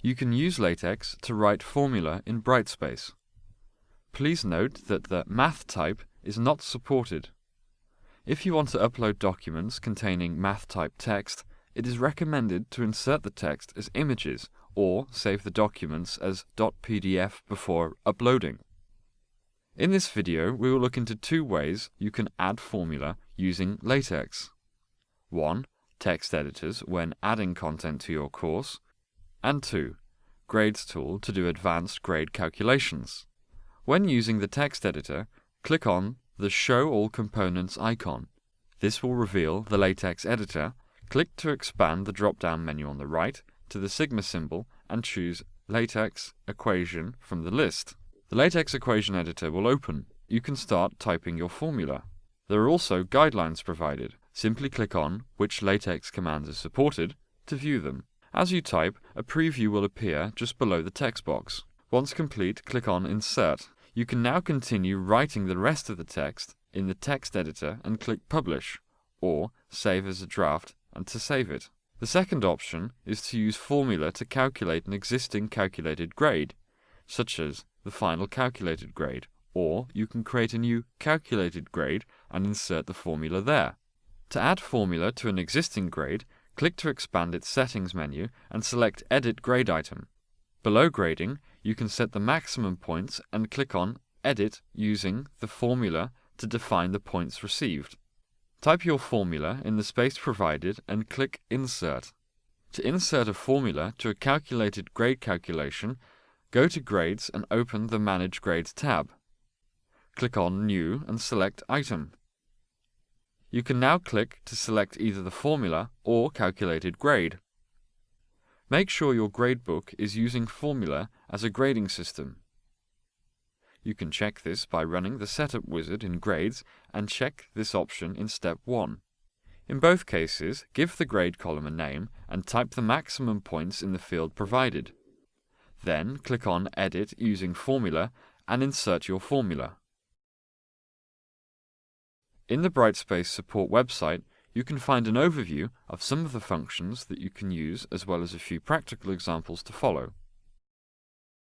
you can use LaTeX to write formula in Brightspace. Please note that the MathType is not supported. If you want to upload documents containing MathType text, it is recommended to insert the text as images or save the documents as .pdf before uploading. In this video, we will look into two ways you can add formula using LaTeX. 1. Text editors when adding content to your course. And 2. Grades tool to do advanced grade calculations. When using the text editor, click on the Show All Components icon. This will reveal the LaTeX editor. Click to expand the drop-down menu on the right to the sigma symbol and choose LaTeX equation from the list. The LaTeX equation editor will open. You can start typing your formula. There are also guidelines provided. Simply click on which LaTeX commands are supported to view them. As you type, a preview will appear just below the text box. Once complete, click on Insert. You can now continue writing the rest of the text in the text editor and click Publish, or Save as a draft and to save it. The second option is to use formula to calculate an existing calculated grade, such as the final calculated grade, or you can create a new calculated grade and insert the formula there. To add formula to an existing grade, click to expand its settings menu and select Edit Grade Item. Below grading, you can set the maximum points and click on Edit using the formula to define the points received. Type your formula in the space provided and click Insert. To insert a formula to a calculated grade calculation, Go to Grades and open the Manage Grades tab. Click on New and select Item. You can now click to select either the formula or calculated grade. Make sure your gradebook is using formula as a grading system. You can check this by running the Setup wizard in Grades and check this option in Step 1. In both cases, give the grade column a name and type the maximum points in the field provided. Then click on Edit using Formula and insert your formula. In the Brightspace support website, you can find an overview of some of the functions that you can use as well as a few practical examples to follow.